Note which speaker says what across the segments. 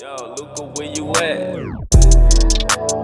Speaker 1: Yo, Luca, where you at?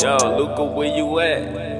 Speaker 1: Yo, Luca, where you at?